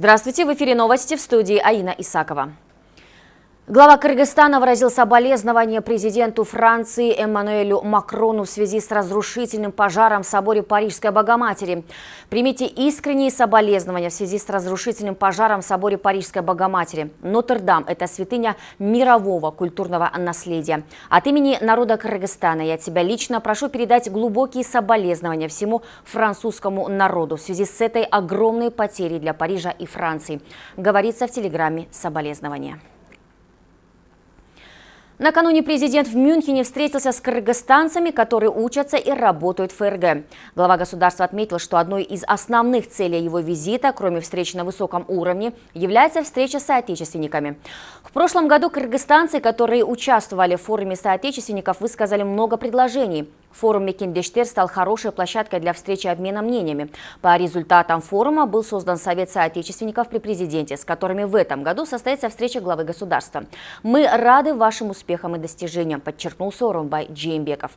Здравствуйте, в эфире новости в студии Аина Исакова. Глава Кыргызстана выразил соболезнования президенту Франции Эммануэлю Макрону в связи с разрушительным пожаром в соборе Парижской Богоматери. Примите искренние соболезнования в связи с разрушительным пожаром в соборе Парижской Богоматери. Нотр-Дам – это святыня мирового культурного наследия. От имени народа Кыргызстана я тебя лично прошу передать глубокие соболезнования всему французскому народу в связи с этой огромной потерей для Парижа и Франции. Говорится в телеграмме соболезнования. Накануне президент в Мюнхене встретился с кыргызстанцами, которые учатся и работают в ФРГ. Глава государства отметил, что одной из основных целей его визита, кроме встреч на высоком уровне, является встреча с соотечественниками. В прошлом году кыргызстанцы, которые участвовали в форуме соотечественников, высказали много предложений. Форум Мекендештер стал хорошей площадкой для встречи и обмена мнениями. По результатам форума был создан Совет соотечественников при президенте, с которыми в этом году состоится встреча главы государства. Мы рады вашим успехам и достижениям, подчеркнул Сооронбай Джеймбеков.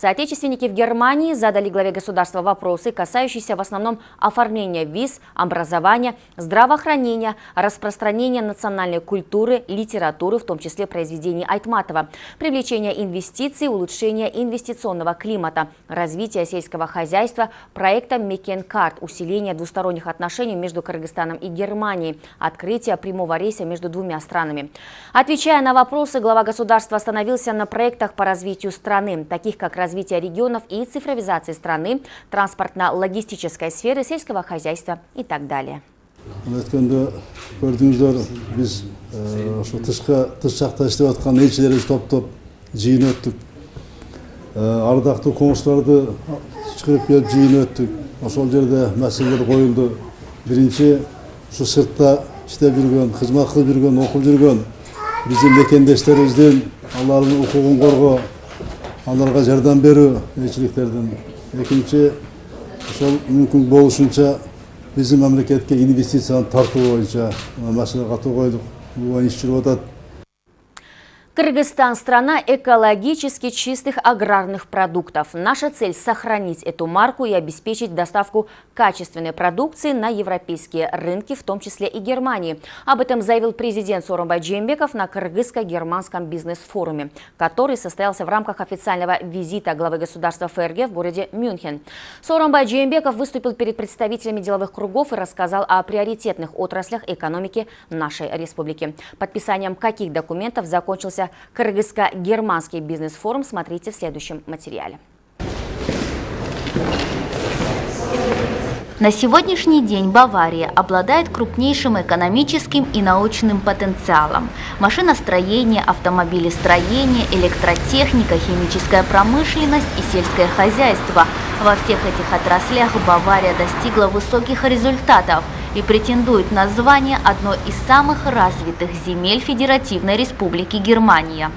Соотечественники в Германии задали главе государства вопросы, касающиеся в основном оформления виз, образования, здравоохранения, распространения национальной культуры, литературы, в том числе произведений Айтматова, привлечения инвестиций, улучшения инвестиционного климата, развития сельского хозяйства, проекта Мекенкарт, усиления двусторонних отношений между Кыргызстаном и Германией, открытие прямого рейса между двумя странами. Отвечая на вопросы, глава государства остановился на проектах по развитию страны, таких как развитие развития регионов и цифровизации страны, транспортно-логистической сферы, сельского хозяйства и так далее. Айтқанда көрдіңіздер, біз э, тыс жақта істеп жатқан елшілеріміз топ-топ жиын өттік. Э, ардақты қоңыстарды шығып келіп жиын өттік. Ошол жерде мәселелер қойылды. Бірінші, şu сыртта істеп жүрген, қызмет қылып жүрген, оқып жүрген біздің мекендестерімізден Алланың құқығын қорғау аларга жардам берүү элчиликтердин экинчи ошол мүмкүн болушунча биздин мамлекетке инвестицияны тартуу боюнча маселе катуу иш жүрүп атат Кыргызстан – страна экологически чистых аграрных продуктов. Наша цель – сохранить эту марку и обеспечить доставку качественной продукции на европейские рынки, в том числе и Германии. Об этом заявил президент Сооронбай Джембеков на Кыргызско-германском бизнес-форуме, который состоялся в рамках официального визита главы государства ФРГ в городе Мюнхен. Сооронбай Джембеков выступил перед представителями деловых кругов и рассказал о приоритетных отраслях экономики нашей республики. Подписанием каких документов закончился Кыргызско-германский бизнес-форум смотрите в следующем материале. На сегодняшний день Бавария обладает крупнейшим экономическим и научным потенциалом. Машиностроение, автомобилестроение, электротехника, химическая промышленность и сельское хозяйство. Во всех этих отраслях Бавария достигла высоких результатов – и претендует на звание одной из самых развитых земель Федеративной Республики Германия.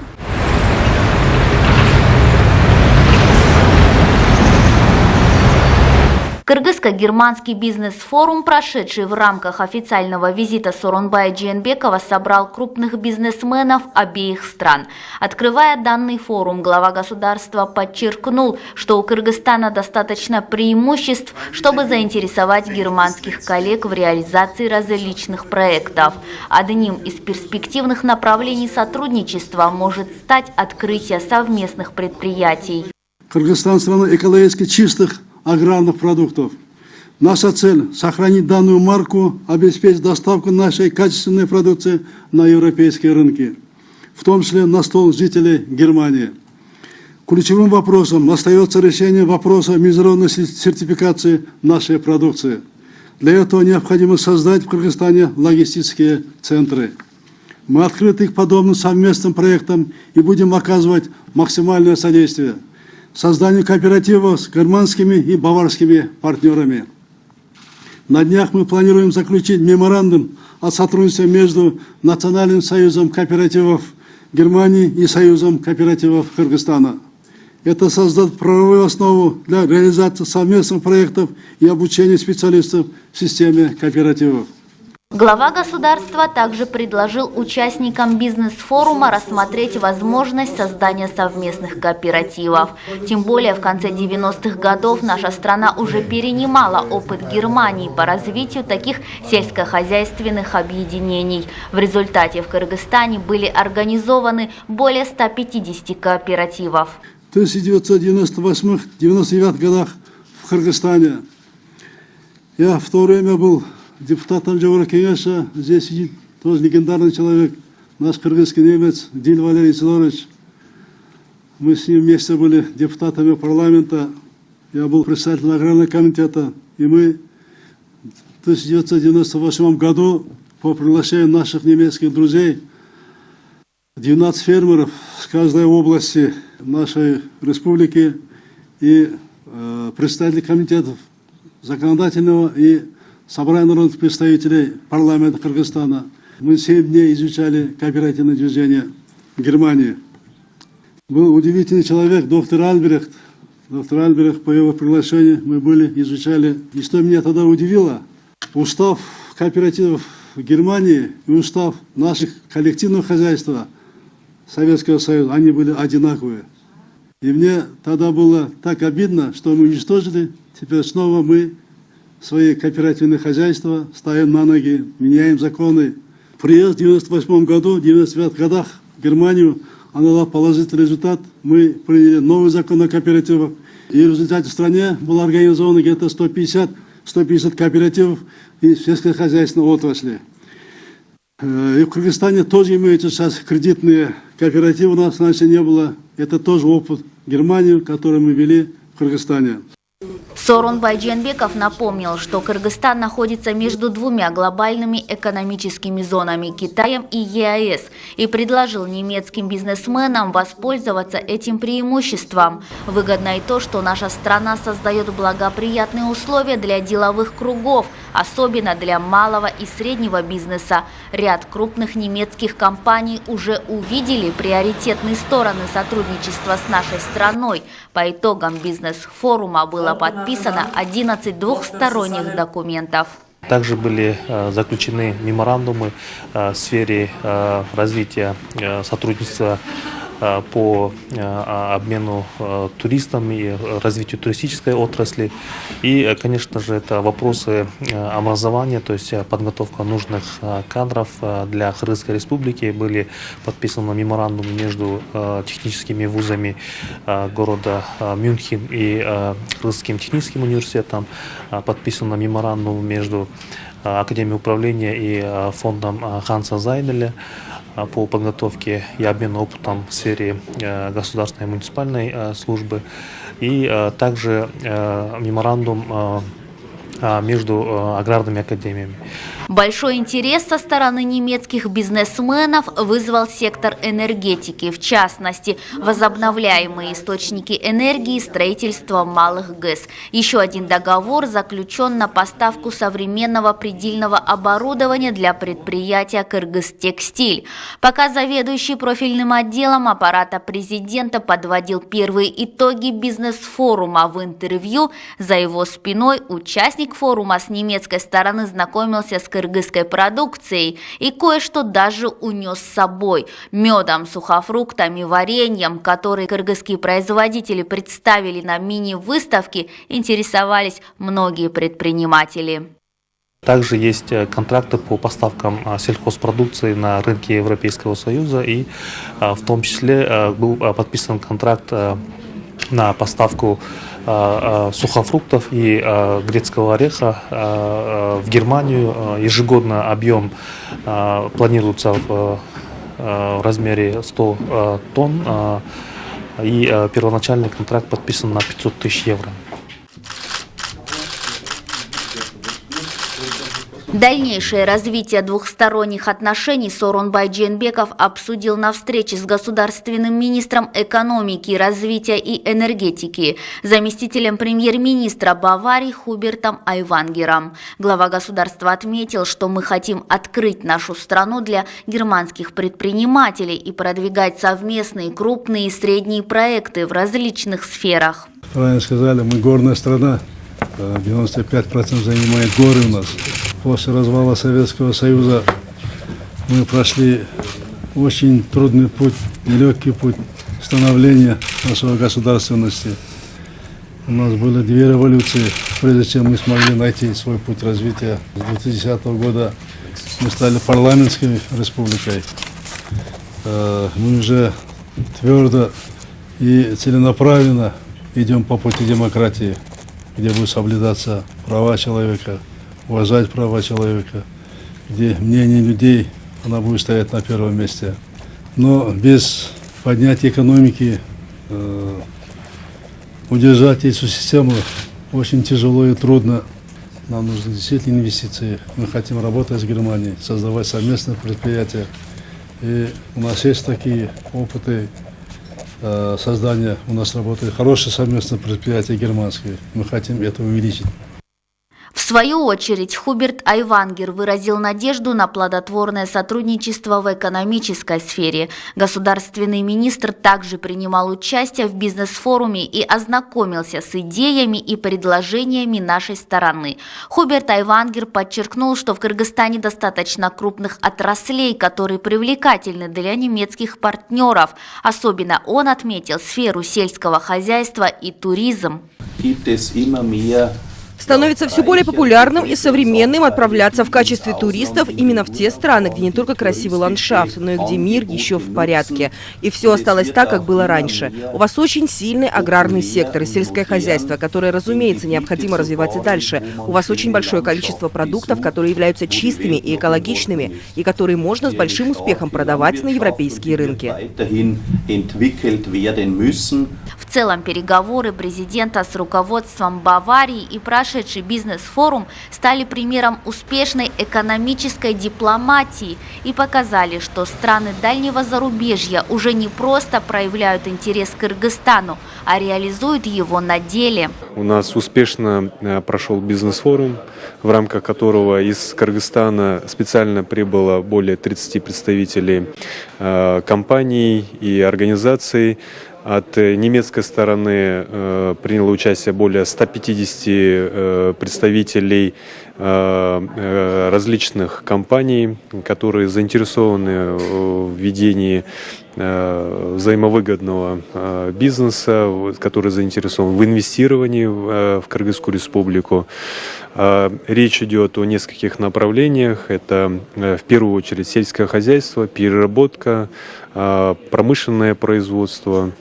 Кыргызско-германский бизнес-форум, прошедший в рамках официального визита Соронбая Джиенбекова, собрал крупных бизнесменов обеих стран. Открывая данный форум, глава государства подчеркнул, что у Кыргызстана достаточно преимуществ, чтобы заинтересовать германских коллег в реализации различных проектов. Одним из перспективных направлений сотрудничества может стать открытие совместных предприятий. Кыргызстан страна экологически чистых аграрных продуктов. Наша цель – сохранить данную марку, обеспечить доставку нашей качественной продукции на европейские рынки, в том числе на стол жителей Германии. Ключевым вопросом остается решение вопроса международной сертификации нашей продукции. Для этого необходимо создать в Кыргызстане логистические центры. Мы открыты к подобным совместным проектам и будем оказывать максимальное содействие – созданию кооперативов с германскими и баварскими партнерами. На днях мы планируем заключить меморандум о сотрудничестве между Национальным союзом кооперативов Германии и Союзом кооперативов Кыргызстана. Это создаст правовую основу для реализации совместных проектов и обучения специалистов в системе кооперативов. Глава государства также предложил участникам бизнес-форума рассмотреть возможность создания совместных кооперативов. Тем более в конце 90-х годов наша страна уже перенимала опыт Германии по развитию таких сельскохозяйственных объединений. В результате в Кыргызстане были организованы более 150 кооперативов. В 1998-99 годах в Кыргызстане я в то время был депутатом Еврокеңеса, здесь сидит тоже легендарный человек, наш кыргызский немец Диль Валерий Сидорович. Мы с ним вместе были депутатами парламента, я был председателем аграрного комитета, и мы в 1998 году по приглашению наших немецких друзей 12 фермеров с каждой области нашей республики и э, представители комитетов законодательного и собрание народных представителей парламента Кыргызстана. Мы 7 дней изучали кооперативное движение Германии. Был удивительный человек, доктор Альбрехт. Доктор Альбрехт, по его приглашению мы были, изучали. И что меня тогда удивило, устав кооперативов Германии и устав наших коллективного хозяйства Советского Союза, они были одинаковые. И мне тогда было так обидно, что мы уничтожили, теперь снова мы свои кооперативные хозяйства, ставим на ноги, меняем законы. Приезд в 98 году, в 99 годах в Германию, она дала положительный результат. Мы приняли новый закон о кооперативах. И в результате в стране было организовано где-то 150, 150 кооперативов и сельскохозяйственной отрасли. Э, и в Кыргызстане тоже имеются сейчас кредитные кооперативы, у нас раньше не было. Это тоже опыт Германии, который мы вели в Кыргызстане. Сорунбай Дженбеков напомнил, что Кыргызстан находится между двумя глобальными экономическими зонами – Китаем и ЕАЭС, и предложил немецким бизнесменам воспользоваться этим преимуществом. Выгодно и то, что наша страна создает благоприятные условия для деловых кругов, особенно для малого и среднего бизнеса. Ряд крупных немецких компаний уже увидели приоритетные стороны сотрудничества с нашей страной. По итогам бизнес-форума было подписано подписано 11 двухсторонних документов. Также были э, заключены меморандумы э, в сфере э, развития сотрудничества по э, а, обмену э, туристам и развитию туристической отрасли. И, конечно же, это вопросы образования, то есть подготовка нужных кадров для Кыргызской республики. Были подписаны меморандумы между техническими вузами города Мюнхен и Кыргызским техническим университетом. Подписан меморандум между Академией управления и фондом Ханса Зайделя. А, по подготовке и обмену опытом в сфере э, государственной и муниципальной э, службы. И э, также меморандум между аграрными академиями. Большой интерес со стороны немецких бизнесменов вызвал сектор энергетики, в частности, возобновляемые источники энергии и строительство малых ГЭС. Еще один договор заключен на поставку современного предельного оборудования для предприятия «Кыргызтекстиль». Пока заведующий профильным отделом аппарата президента подводил первые итоги бизнес-форума в интервью, за его спиной участник форума с немецкой стороны знакомился с кыргызской продукцией и кое-что даже унес с собой. Медом, сухофруктами, вареньем, которые кыргызские производители представили на мини-выставке, интересовались многие предприниматели. Также есть э, контракты по поставкам а, сельхозпродукции на рынке Европейского Союза и а, в том числе э, был подписан контракт э, на поставку сухофруктов и грецкого ореха в Германию. Ежегодно объем планируется в размере 100 тонн и первоначальный контракт подписан на 500 тысяч евро. Дальнейшее развитие двухсторонних отношений Сооронбай Дженбеков обсудил на встрече с государственным министром экономики, развития и энергетики, заместителем премьер-министра Баварии Хубертом Айвангером. Глава государства отметил, что мы хотим открыть нашу страну для германских предпринимателей и продвигать совместные крупные и средние проекты в различных сферах. Правильно сказали, мы горная страна, 95% занимает горы у нас. после развала Советского Союза мы прошли очень трудный путь, нелегкий путь становления нашей государственности. У нас было две революции, прежде чем мы смогли найти свой путь развития. С 2010 года мы стали парламентской республикой. Э, Мы уже твердо и целенаправленно идем по пути демократии, где будут соблюдаться права человека, уважать права человека, где мнение людей она будет стоять на первом месте. Но без поднятия экономики э, удержать эту систему очень тяжело и трудно. Нам нужны действительно инвестиции. Мы хотим работать с Германией, создавать совместные предприятия. И у нас есть такие опыты создания. У нас работает хорошее совместное предприятие германское. Мы хотим это увеличить. В свою очередь, Хуберт Айвангер выразил надежду на плодотворное сотрудничество в экономической сфере. Государственный министр также принимал участие в бизнес-форуме и ознакомился с идеями и предложениями нашей стороны. Хуберт Айвангер подчеркнул, что в Кыргызстане достаточно крупных отраслей, которые привлекательны для немецких партнеров. Особенно он отметил сферу сельского хозяйства и туризм. Становится все более популярным и современным отправляться в качестве туристов именно в те страны, где не только красивый ландшафт, но и где мир еще в порядке. И все осталось так, как было раньше. У вас очень сильный аграрный сектор и сельское хозяйство, которое, разумеется, необходимо развивать и дальше. У вас очень большое количество продуктов, которые являются чистыми и экологичными, и которые можно с большим успехом продавать на европейские рынки. В целом переговоры президента с руководством Баварии и прошедший бизнес-форум стали примером успешной экономической дипломатии и показали, что страны дальнего зарубежья уже не просто проявляют интерес к Кыргызстану, а реализуют его на деле. У нас успешно э, прошел бизнес-форум, в рамках которого из Кыргызстана специально прибыло более 30 представителей э, компаний и организаций. От э, немецкой стороны э, приняло участие более 150 э, представителей различных компаний, которые заинтересованы в ведении взаимовыгодного бизнеса, вот, который заинтересован в инвестировании в, Кыргызскую республику. Речь идет о нескольких направлениях. Это в первую очередь сельское хозяйство, переработка, промышленное производство,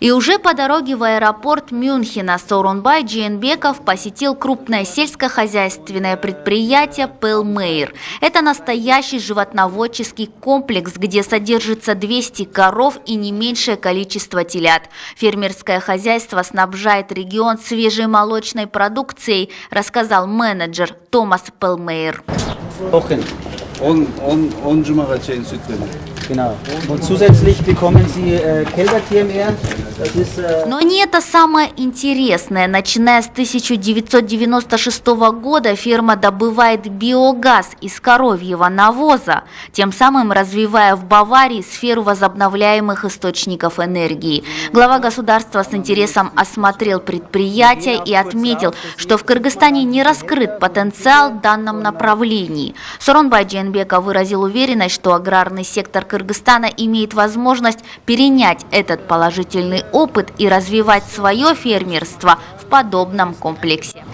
И уже по дороге в аэропорт Мюнхена Сорунбай Джейнбеков посетил крупное сельскохозяйственное предприятие Пелмейр. Это настоящий животноводческий комплекс, где содержится 200 коров и не меньшее количество телят. Фермерское хозяйство снабжает регион свежей молочной продукцией, рассказал менеджер Томас Пелмейр. Genau. Und zusätzlich bekommen Sie äh, ist äh, Но не это самое интересное. Начиная с 1996 года ферма добывает биогаз из коровьего навоза, тем самым развивая в Баварии сферу возобновляемых источников энергии. Глава государства с интересом осмотрел предприятие и отметил, что в Кыргызстане не раскрыт потенциал в данном направлении. Соронбай Дженбека выразил уверенность, что аграрный сектор Кыргызстана имеет возможность перенять этот положительный опыт и развивать свое фермерство в подобном комплексе.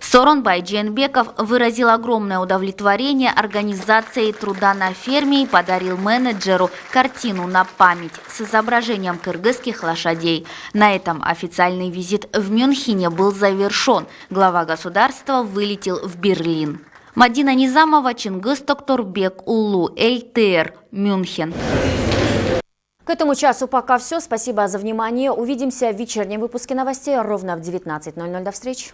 Соронбай Дженбеков выразил огромное удовлетворение организацией труда на ферме и подарил менеджеру картину на память с изображением кыргызских лошадей. На этом официальный визит в Мюнхене был завершен. Глава государства вылетел в Берлин. Мадина Низамова, Чингис Токторбек, Улу, ЛТР, Мюнхен. К этому часу пока все. Спасибо за внимание. Увидимся в вечернем выпуске новостей ровно в 19.00. До встречи.